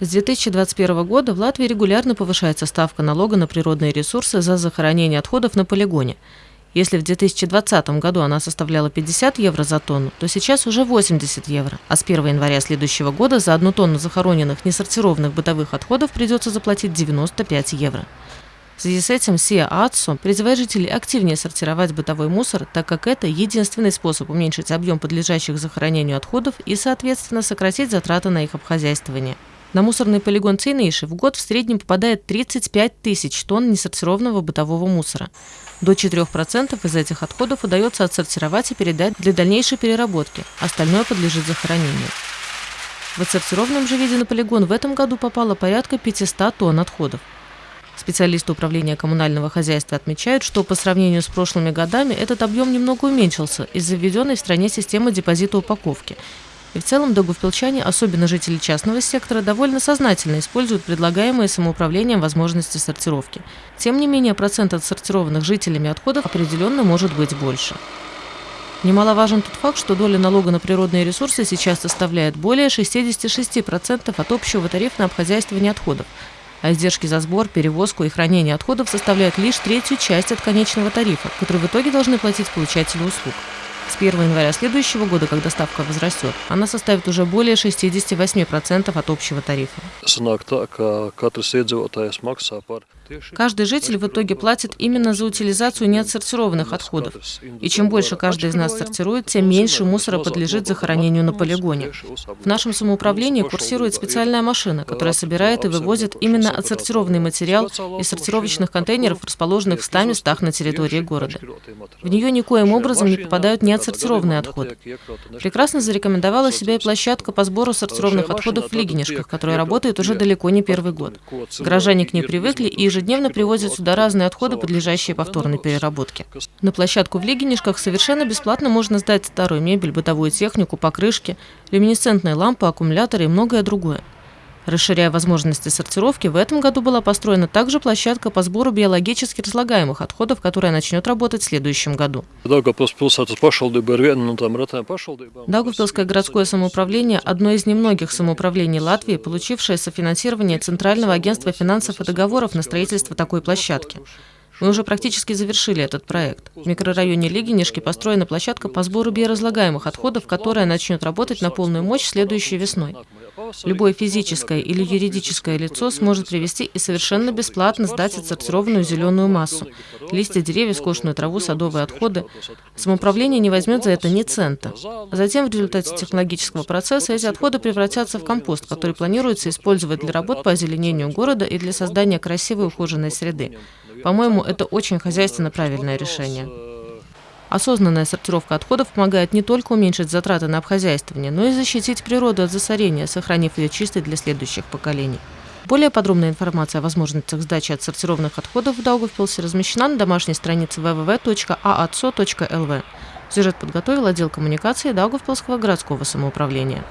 С 2021 года в Латвии регулярно повышается ставка налога на природные ресурсы за захоронение отходов на полигоне. Если в 2020 году она составляла 50 евро за тонну, то сейчас уже 80 евро. А с 1 января следующего года за одну тонну захороненных несортированных бытовых отходов придется заплатить 95 евро. В связи с этим СИА АЦО призывает жителей активнее сортировать бытовой мусор, так как это единственный способ уменьшить объем подлежащих захоронению отходов и, соответственно, сократить затраты на их обхозяйствование. На мусорный полигон Цейнейши в год в среднем попадает 35 тысяч тонн несортированного бытового мусора. До 4% из этих отходов удается отсортировать и передать для дальнейшей переработки, остальное подлежит захоронению. В отсортированном же виде на полигон в этом году попало порядка 500 тонн отходов. Специалисты управления коммунального хозяйства отмечают, что по сравнению с прошлыми годами этот объем немного уменьшился из-за введенной в стране системы депозита упаковки и в целом догувпилчане, особенно жители частного сектора, довольно сознательно используют предлагаемые самоуправлением возможности сортировки. Тем не менее, процент отсортированных жителями отходов определенно может быть больше. Немаловажен тот факт, что доля налога на природные ресурсы сейчас составляет более 66% от общего тарифа на обхозяйствование отходов, а издержки за сбор, перевозку и хранение отходов составляют лишь третью часть от конечного тарифа, который в итоге должны платить получатели услуг. С 1 января следующего года, когда ставка возрастет, она составит уже более 68% от общего тарифа. Каждый житель в итоге платит именно за утилизацию неотсортированных отходов. И чем больше каждый из нас сортирует, тем меньше мусора подлежит захоронению на полигоне. В нашем самоуправлении курсирует специальная машина, которая собирает и вывозит именно отсортированный материал из сортировочных контейнеров, расположенных в 100 местах на территории города. В нее никоим образом не попадают неотсортированные отходы. Прекрасно зарекомендовала себя и площадка по сбору сортированных отходов в Лигинишках, которая работает уже далеко не первый год. Горожане к ней привыкли и ежедневно привозят сюда разные отходы, подлежащие повторной переработке. На площадку в Лигинишках совершенно бесплатно можно сдать старую мебель, бытовую технику, покрышки, люминесцентные лампы, аккумуляторы и многое другое. Расширяя возможности сортировки, в этом году была построена также площадка по сбору биологически разлагаемых отходов, которая начнет работать в следующем году. Даугавпилское городское самоуправление – одно из немногих самоуправлений Латвии, получившее софинансирование Центрального агентства финансов и договоров на строительство такой площадки. Мы уже практически завершили этот проект. В микрорайоне Лигинишки построена площадка по сбору биоразлагаемых отходов, которая начнет работать на полную мощь следующей весной. Любое физическое или юридическое лицо сможет привести и совершенно бесплатно сдать отсортированную зеленую массу, листья деревьев, скошенную траву, садовые отходы. Самоуправление не возьмет за это ни цента. Затем в результате технологического процесса эти отходы превратятся в компост, который планируется использовать для работ по озеленению города и для создания красивой ухоженной среды. По-моему, это очень хозяйственно правильное решение. Осознанная сортировка отходов помогает не только уменьшить затраты на обхозяйствование, но и защитить природу от засорения, сохранив ее чистой для следующих поколений. Более подробная информация о возможностях сдачи отсортированных отходов в Даугавпилсе размещена на домашней странице www.aatso.lv. Сюжет подготовил отдел коммуникации Даугавпилского городского самоуправления.